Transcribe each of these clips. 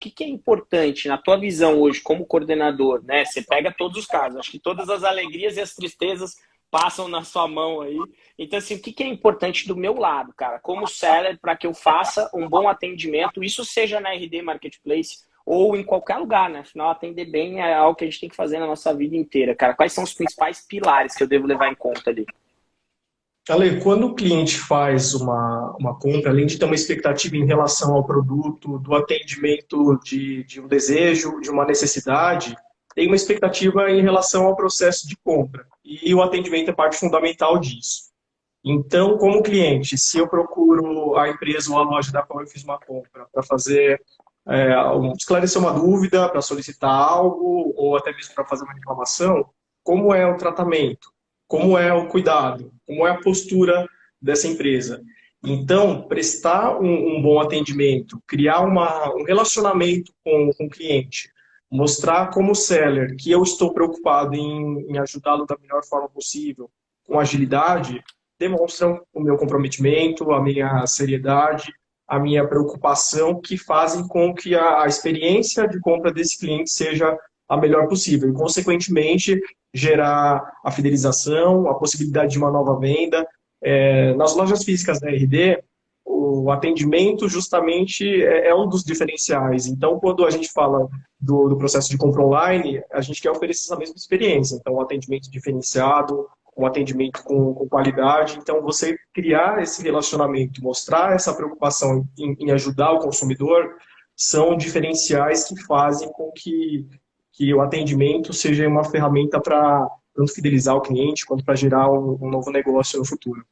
que, que é importante na tua visão hoje como coordenador, né? Você pega todos os casos, acho que todas as alegrias e as tristezas passam na sua mão aí. Então, assim, o que, que é importante do meu lado, cara, como seller, para que eu faça um bom atendimento, isso seja na RD Marketplace ou em qualquer lugar, né? Afinal, atender bem é algo que a gente tem que fazer na nossa vida inteira, cara. Quais são os principais pilares que eu devo levar em conta ali? Ale, quando o cliente faz uma, uma compra, além de ter uma expectativa em relação ao produto, do atendimento de, de um desejo, de uma necessidade, tem uma expectativa em relação ao processo de compra. E o atendimento é parte fundamental disso. Então, como cliente, se eu procuro a empresa ou a loja da qual eu fiz uma compra para fazer, é, esclarecer uma dúvida, para solicitar algo, ou até mesmo para fazer uma reclamação, como é o tratamento? Como é o cuidado? Como é a postura dessa empresa? Então, prestar um, um bom atendimento, criar uma, um relacionamento com, com o cliente, mostrar como seller que eu estou preocupado em, em ajudá-lo da melhor forma possível, com agilidade, demonstram o meu comprometimento, a minha seriedade, a minha preocupação, que fazem com que a, a experiência de compra desse cliente seja a melhor possível e, consequentemente, gerar a fidelização, a possibilidade de uma nova venda. É, nas lojas físicas da RD, o atendimento justamente é, é, um dos diferenciais. Então, quando a gente fala do, do, processo de compra online, a gente quer oferecer essa mesma experiência. Então, um atendimento diferenciado, um atendimento com, com qualidade. Então, você criar esse relacionamento, mostrar essa preocupação em, em ajudar o consumidor, são diferenciais que fazem com que, que o atendimento seja uma ferramenta para tanto fidelizar o cliente quanto para gerar um, um novo negócio no futuro.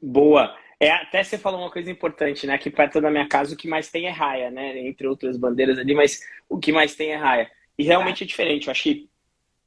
Boa. É, até você falou uma coisa importante, né? Aqui perto da minha casa o que mais tem é raia, né? Entre outras bandeiras ali, mas o que mais tem é raia. E realmente é diferente. Eu acho que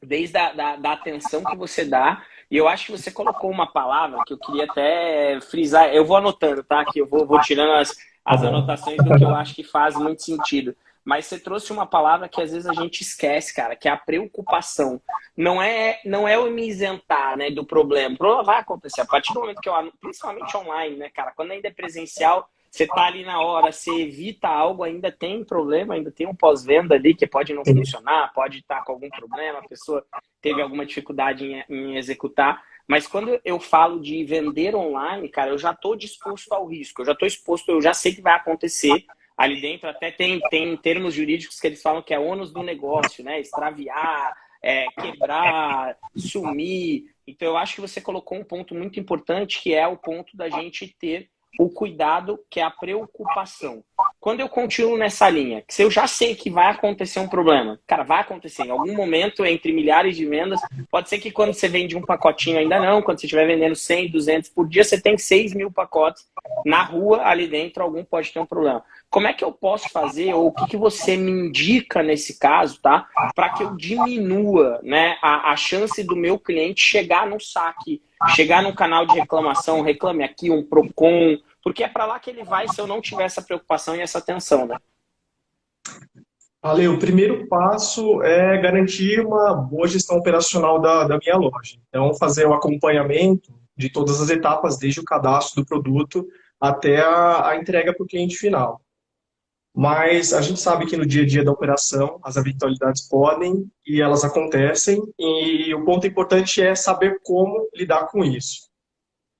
desde a da, da atenção que você dá, e eu acho que você colocou uma palavra que eu queria até frisar. Eu vou anotando, tá? Que eu vou, vou tirando as, as anotações do que eu acho que faz muito sentido. Mas você trouxe uma palavra que às vezes a gente esquece, cara, que é a preocupação. Não é, não é o me isentar né, do problema. O problema vai acontecer a partir do momento que eu, principalmente online, né, cara? Quando ainda é presencial, você tá ali na hora, você evita algo, ainda tem problema, ainda tem um pós-venda ali que pode não funcionar, pode estar tá com algum problema, a pessoa teve alguma dificuldade em, em executar. Mas quando eu falo de vender online, cara, eu já estou disposto ao risco, eu já estou exposto, eu já sei que vai acontecer ali dentro até tem, tem termos jurídicos que eles falam que é ônus do negócio, né? Extraviar, é, quebrar, sumir. Então eu acho que você colocou um ponto muito importante que é o ponto da gente ter o cuidado, que é a preocupação. Quando eu continuo nessa linha, que se eu já sei que vai acontecer um problema, cara, vai acontecer em algum momento entre milhares de vendas, pode ser que quando você vende um pacotinho ainda não, quando você estiver vendendo 100, 200 por dia, você tem 6 mil pacotes na rua, ali dentro, algum pode ter um problema. Como é que eu posso fazer, ou o que, que você me indica nesse caso, tá? Para que eu diminua né, a, a chance do meu cliente chegar no saque, chegar num canal de reclamação, reclame aqui, um PROCON, porque é para lá que ele vai se eu não tiver essa preocupação e essa atenção, né? Ale, o primeiro passo é garantir uma boa gestão operacional da, da minha loja. Então, fazer o acompanhamento de todas as etapas, desde o cadastro do produto até a, a entrega para o cliente final. Mas a gente sabe que no dia a dia da operação as eventualidades podem e elas acontecem e o ponto importante é saber como lidar com isso.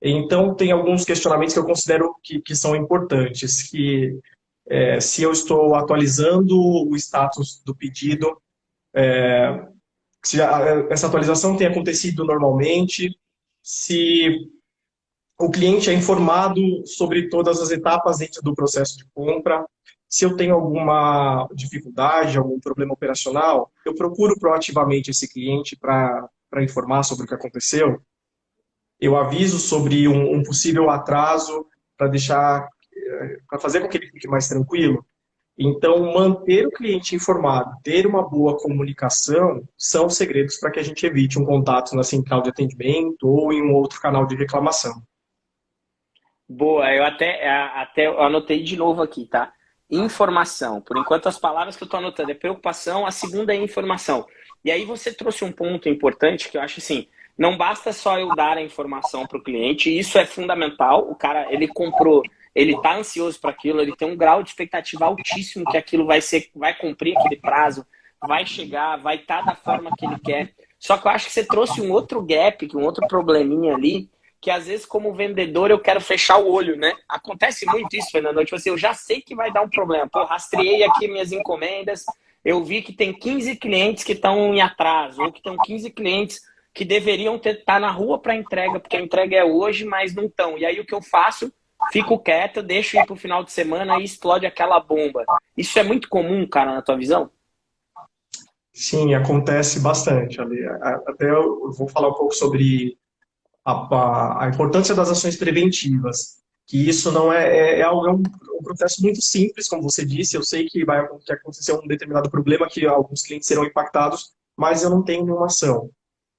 Então tem alguns questionamentos que eu considero que, que são importantes, que é, se eu estou atualizando o status do pedido, é, se a, essa atualização tem acontecido normalmente, se o cliente é informado sobre todas as etapas dentro do processo de compra, se eu tenho alguma dificuldade, algum problema operacional, eu procuro proativamente esse cliente para informar sobre o que aconteceu. Eu aviso sobre um, um possível atraso para deixar, eh, para fazer com que ele fique mais tranquilo. Então, manter o cliente informado, ter uma boa comunicação, são segredos para que a gente evite um contato na central de atendimento ou em um outro canal de reclamação. Boa, eu até, até anotei de novo aqui, tá? Informação. Por enquanto, as palavras que eu estou anotando é preocupação, a segunda é informação. E aí você trouxe um ponto importante que eu acho assim, não basta só eu dar a informação para o cliente, isso é fundamental. O cara, ele comprou ele tá ansioso para aquilo, ele tem um grau de expectativa altíssimo que aquilo vai ser, vai cumprir aquele prazo, vai chegar, vai estar tá da forma que ele quer. Só que eu acho que você trouxe um outro gap, um outro probleminha ali, que às vezes como vendedor eu quero fechar o olho, né? Acontece muito isso, Fernando. Tipo assim, eu já sei que vai dar um problema. Pô, rastreei aqui minhas encomendas, eu vi que tem 15 clientes que estão em atraso, ou que estão 15 clientes que deveriam estar tá na rua para entrega, porque a entrega é hoje, mas não estão. E aí o que eu faço? Fico quieto, deixo ir para o final de semana e explode aquela bomba. Isso é muito comum, cara, na tua visão? Sim, acontece bastante. Até eu vou falar um pouco sobre a, a, importância das ações preventivas. Que isso não é, é, é, é um, um, processo muito simples, como você disse. Eu sei que vai que acontecer um determinado problema, que alguns clientes serão impactados, mas eu não tenho nenhuma ação.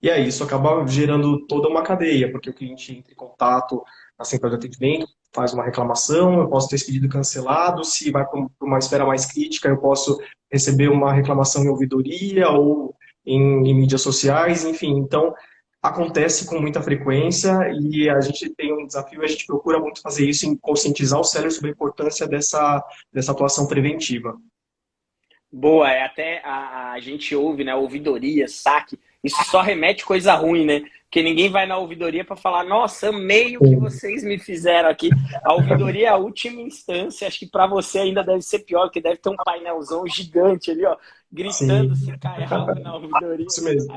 E aí isso acaba gerando toda uma cadeia, porque o cliente entra em contato na central de atendimento, faz uma reclamação, eu posso ter esse pedido cancelado, se vai para uma esfera mais crítica, eu posso receber uma reclamação em ouvidoria ou em, em mídias sociais, enfim. Então, acontece com muita frequência e a gente tem um desafio, a gente procura muito fazer isso em conscientizar o cérebro sobre a importância dessa, dessa atuação preventiva. Boa, é até a, a gente ouve, né, ouvidoria, saque, isso só remete coisa ruim, né? Porque ninguém vai na ouvidoria para falar, nossa, amei o que vocês me fizeram aqui. A ouvidoria é a última instância, acho que para você ainda deve ser pior, porque deve ter um painelzão gigante ali, ó, gritando Sim. se cai algo na ouvidoria. Isso mesmo.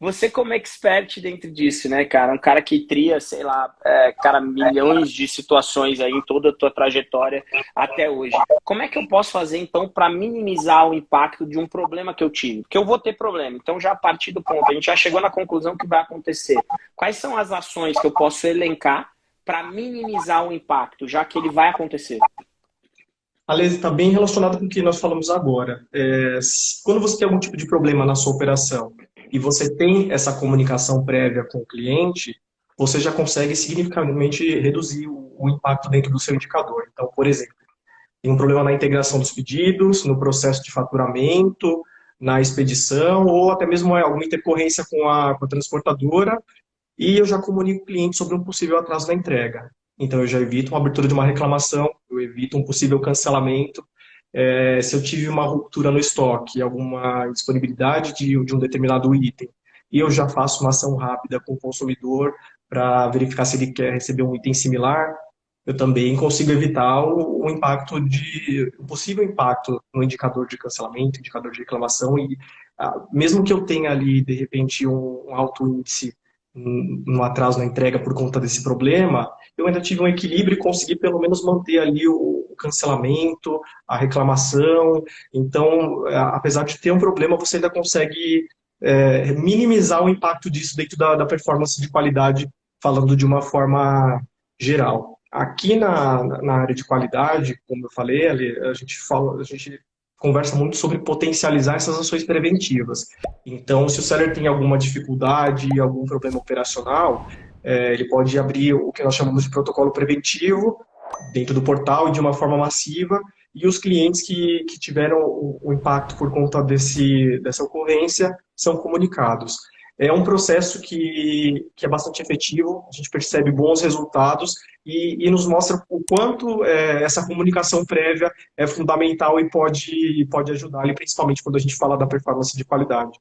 Você como expert dentro disso, né, cara? Um cara que tria, sei lá, é, cara, milhões de situações aí em toda a tua trajetória até hoje. Como é que eu posso fazer, então, para minimizar o impacto de um problema que eu tive? Porque eu vou ter problema. Então, já a partir do ponto, a gente já chegou na conclusão que vai acontecer. Quais são as ações que eu posso elencar para minimizar o impacto, já que ele vai acontecer? Aliás, está bem relacionado com o que nós falamos agora. É, quando você tem algum tipo de problema na sua operação, e você tem essa comunicação prévia com o cliente, você já consegue significativamente reduzir o, impacto dentro do seu indicador. Então, por exemplo, tem um problema na integração dos pedidos, no processo de faturamento, na expedição, ou até mesmo alguma intercorrência com a, com a transportadora, e eu já comunico o cliente sobre um possível atraso na entrega. Então, eu já evito uma abertura de uma reclamação, eu evito um possível cancelamento, é, se eu tive uma ruptura no estoque, alguma disponibilidade de, de um determinado item, e eu já faço uma ação rápida com o consumidor para verificar se ele quer receber um item similar, eu também consigo evitar o, o, impacto de o possível impacto no indicador de cancelamento, indicador de reclamação e ah, mesmo que eu tenha ali de repente um, um alto índice no atraso na entrega por conta desse problema, eu ainda tive um equilíbrio e consegui pelo menos manter ali o cancelamento, a reclamação. Então, apesar de ter um problema, você ainda consegue é, minimizar o impacto disso dentro da, da, performance de qualidade, falando de uma forma geral. Aqui na, na área de qualidade, como eu falei, a gente fala, a gente conversa muito sobre potencializar essas ações preventivas. Então, se o seller tem alguma dificuldade, algum problema operacional, é, ele pode abrir o que nós chamamos de protocolo preventivo dentro do portal e de uma forma massiva, e os clientes que, que tiveram o, o impacto por conta desse, dessa ocorrência são comunicados. É um processo que, que é bastante efetivo, a gente percebe bons resultados e, e nos mostra o quanto é, essa comunicação prévia é fundamental e pode, pode ajudar, principalmente quando a gente fala da performance de qualidade.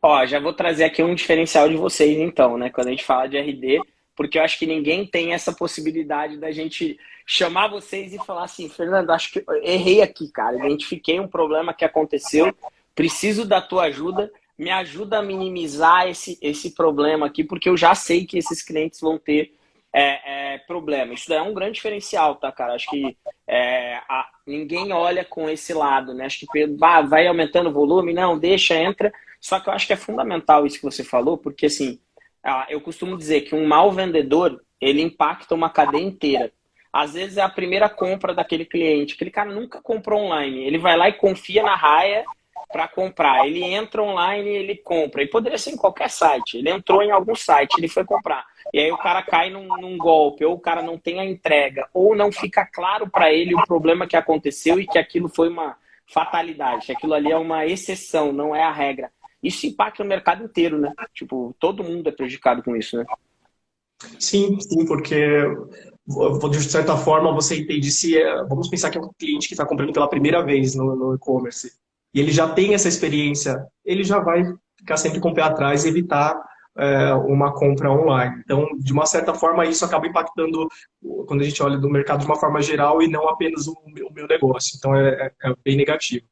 Ó, já vou trazer aqui um diferencial de vocês, então, né? Quando a gente fala de RD, porque eu acho que ninguém tem essa possibilidade da gente chamar vocês e falar assim, Fernando, acho que errei aqui, cara, identifiquei um problema que aconteceu, preciso da tua ajuda me ajuda a minimizar esse, esse problema aqui, porque eu já sei que esses clientes vão ter é, é, problema. Isso é um grande diferencial, tá, cara? Acho que é, a, ninguém olha com esse lado, né? Acho que vai aumentando o volume, não, deixa, entra. Só que eu acho que é fundamental isso que você falou, porque assim, ah, eu costumo dizer que um mau vendedor, ele impacta uma cadeia inteira. Às vezes é a primeira compra daquele cliente. Aquele cara nunca comprou online. Ele vai lá e confia na raia para comprar. Ele entra online e ele compra. E poderia ser em qualquer site. Ele entrou em algum site, ele foi comprar. E aí o cara cai num, num golpe, ou o cara não tem a entrega, ou não fica claro para ele o problema que aconteceu e que aquilo foi uma fatalidade, aquilo ali é uma exceção, não é a regra. Isso impacta o mercado inteiro, né? Tipo, todo mundo é prejudicado com isso, né? Sim, sim, porque de certa forma, você entende se. É, vamos pensar que é um cliente que está comprando pela primeira vez no, no e-commerce e ele já tem essa experiência, ele já vai ficar sempre com o pé atrás e evitar é, uma compra online. Então, de uma certa forma, isso acaba impactando quando a gente olha do mercado de uma forma geral e não apenas o, meu negócio. Então, é, é, é bem negativo.